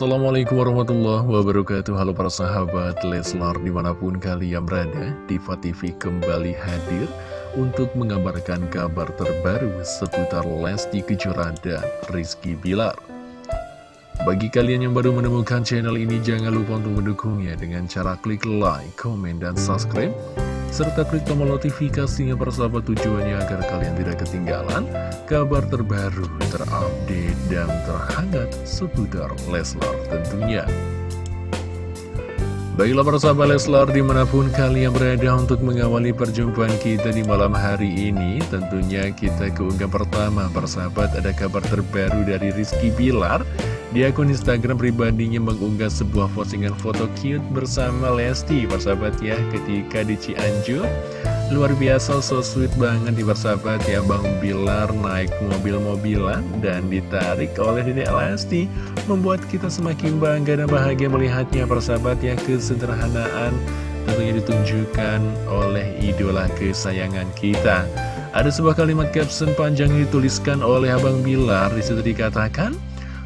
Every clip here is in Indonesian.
Assalamualaikum warahmatullahi wabarakatuh. Halo para sahabat Leslar di mana pun kalian berada Diva TV kembali hadir Untuk mengabarkan kabar terbaru seputar Lesti Kejora dan Rizky Bilar. Bagi kalian yang baru menemukan channel ini Jangan lupa untuk mendukungnya Dengan cara klik like, komen, dan subscribe serta klik tombol notifikasinya persahabat tujuannya agar kalian tidak ketinggalan kabar terbaru, terupdate, dan terhangat seputar Leslar tentunya. Baiklah persahabat Leslar di mana pun kalian berada untuk mengawali perjumpaan kita di malam hari ini Tentunya kita keunggah pertama. Persahabat ada kabar terbaru dari Rizky Bilar. Di akun Instagram pribadinya mengunggah sebuah postingan foto cute bersama Lesti. Persahabat ya ketika di Cianjur Luar biasa so sweet banget di persahabat ya. Bang Bilar naik mobil-mobilan dan ditarik oleh Dedek Lesti Membuat kita semakin bangga dan bahagia melihatnya persahabat ya. Kesederhanaan tentunya ditunjukkan oleh idola kesayangan kita. Ada sebuah kalimat caption panjang yang dituliskan oleh Abang Bilar. Di situ dikatakan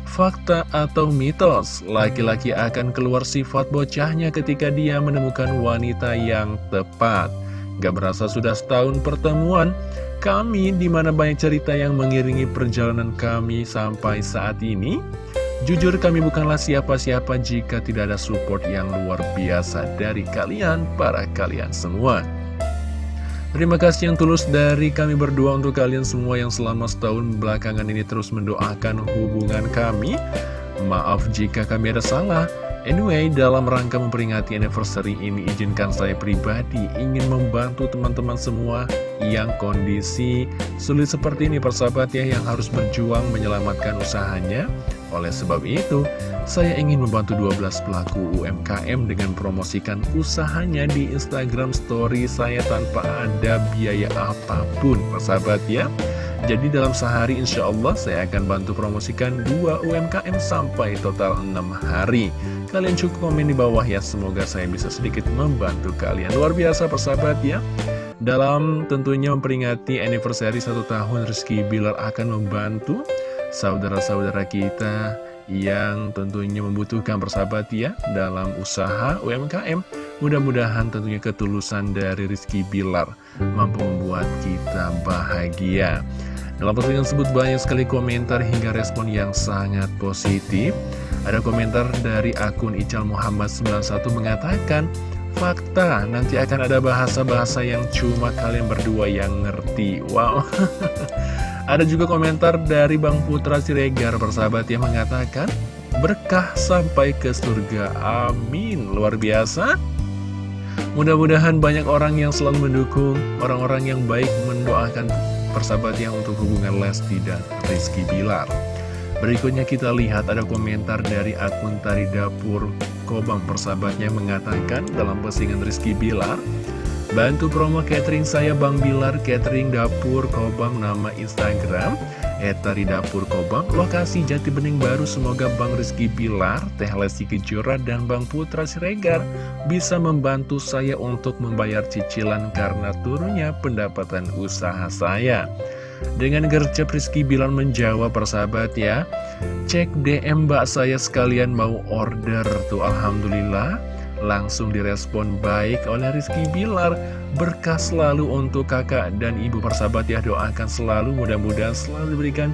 Fakta atau mitos, laki-laki akan keluar sifat bocahnya ketika dia menemukan wanita yang tepat. Gak berasa sudah setahun pertemuan, kami di mana banyak cerita yang mengiringi perjalanan kami sampai saat ini. Jujur kami bukanlah siapa-siapa jika tidak ada support yang luar biasa dari kalian, para kalian semua. Terima kasih yang tulus dari kami berdua untuk kalian semua yang selama setahun belakangan ini terus mendoakan hubungan kami. Maaf jika kami ada salah. Anyway, dalam rangka memperingati anniversary ini, izinkan saya pribadi ingin membantu teman-teman semua yang kondisi sulit seperti ini, persahabat ya, yang harus berjuang menyelamatkan usahanya. Oleh sebab itu, saya ingin membantu 12 pelaku UMKM dengan promosikan usahanya di Instagram story saya tanpa ada biaya apa pun, persahabat ya. Jadi dalam sehari insya Allah saya akan bantu promosikan dua UMKM sampai total 6 hari. Kalian cukup komen di bawah ya, semoga saya bisa sedikit membantu kalian. Luar biasa persahabat ya. Dalam tentunya memperingati anniversary satu tahun Rizky Bilar akan membantu saudara-saudara kita yang tentunya membutuhkan persahabat ya dalam usaha UMKM. Mudah-mudahan tentunya ketulusan dari Rizky Bilar mampu membuat kita bahagia. Dalam postingan tersebut banyak sekali komentar hingga respon yang sangat positif. Ada komentar dari akun Ical Muhammad 91 mengatakan, Fakta, nanti akan ada bahasa-bahasa yang cuma kalian berdua yang ngerti. Wow. Ada juga komentar dari Bang Putra Siregar persahabat yang mengatakan Berkah sampai ke surga, amin Luar biasa Mudah-mudahan banyak orang yang selalu mendukung Orang-orang yang baik mendoakan persahabat yang untuk hubungan Lesti dan Rizky Bilar. Berikutnya kita lihat ada komentar dari akun Tari Dapur. Kobang persahabatnya mengatakan dalam postingan Rizky Bilar Bantu promo catering saya Bang Bilar Catering Dapur Kobam nama Instagram Etari Dapur Kobam Lokasi Jati Bening Baru. Semoga Bang Rizky Bilar Teh Lesti Kejora dan Bang Putra Siregar Bisa membantu saya untuk membayar cicilan Karena turunnya pendapatan usaha saya. Dengan gercep Rizky Bilar menjawab persahabat ya Cek DM mbak saya sekalian mau order. Tuh Alhamdulillah langsung direspon baik oleh Rizky Bilar berkah selalu untuk kakak dan ibu persahabat ya doakan selalu mudah-mudahan selalu diberikan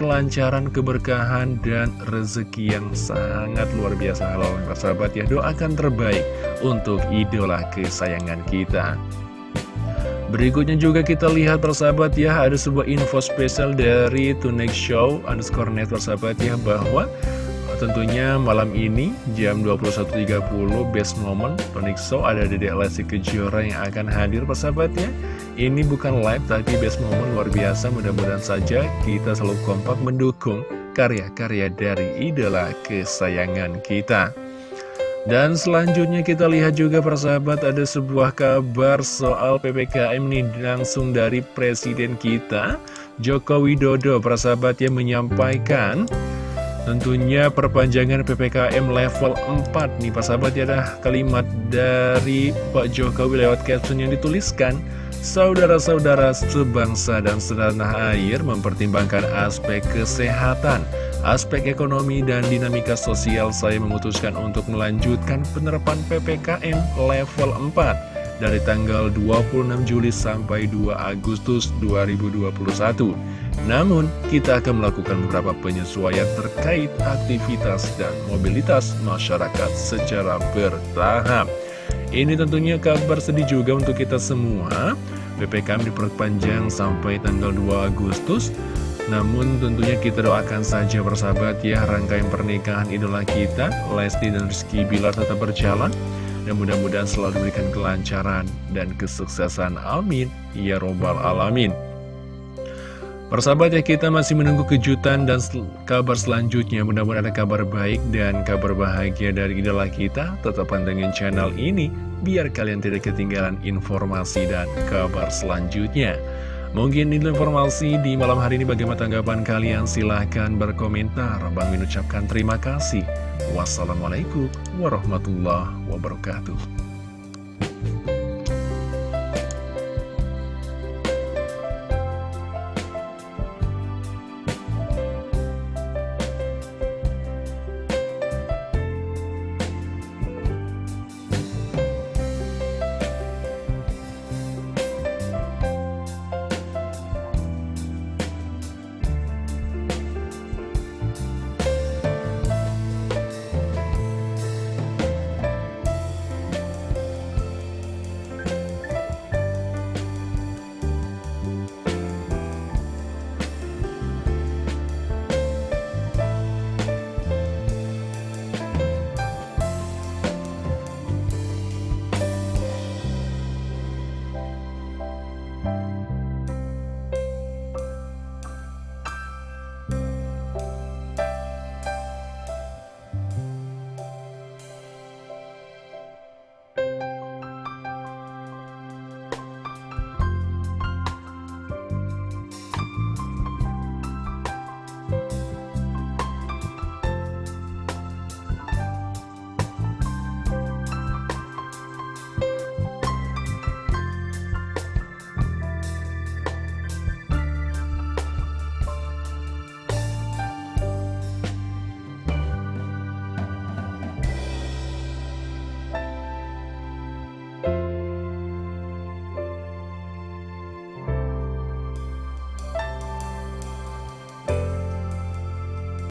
kelancaran, keberkahan, dan rezeki yang sangat luar biasa. Halal persahabat ya doakan terbaik untuk idola kesayangan kita. Berikutnya juga kita lihat persahabat ya ada sebuah info spesial dari Tunex Show underscore net persahabat ya bahwa tentunya malam ini jam 21.30 best moment Tonic ada Dedek Lesti Kejora yang akan hadir persahabatnya. Ini bukan live tapi best moment luar biasa mudah-mudahan saja kita selalu kompak mendukung karya-karya dari idola kesayangan kita. Dan selanjutnya kita lihat juga persahabat ada sebuah kabar soal PPKM ini langsung dari Presiden kita Joko Widodo persahabat yang menyampaikan Tentunya perpanjangan PPKM level 4 nih Pak sahabat ya ada kalimat dari Pak Jokowi lewat caption yang dituliskan Saudara-saudara sebangsa dan setanah air mempertimbangkan aspek kesehatan aspek ekonomi dan dinamika sosial. Saya memutuskan untuk melanjutkan penerapan PPKM level 4 dari tanggal 26 Juli sampai 2 Agustus 2021. Namun, kita akan melakukan beberapa penyesuaian terkait aktivitas dan mobilitas masyarakat secara bertahap. Ini tentunya kabar sedih juga untuk kita semua. PPKM diperpanjang sampai tanggal 2 Agustus. Namun tentunya kita doakan saja bersahabat ya rangkaian pernikahan idola kita, Lesti dan Rizky Bilar tetap berjalan. Dan mudah-mudahan selalu diberikan kelancaran dan kesuksesan. Amin. Ya Robbal Alamin. Persahabat ya kita masih menunggu kejutan dan sel kabar selanjutnya Mudah-mudahan ada kabar baik dan kabar bahagia dari idola kita Tetap pantengin channel ini Biar kalian tidak ketinggalan informasi dan kabar selanjutnya Mungkin ini informasi di malam hari ini. Bagaimana tanggapan kalian? Silahkan berkomentar. Bang mengucapkan terima kasih. Wassalamualaikum warahmatullahi wabarakatuh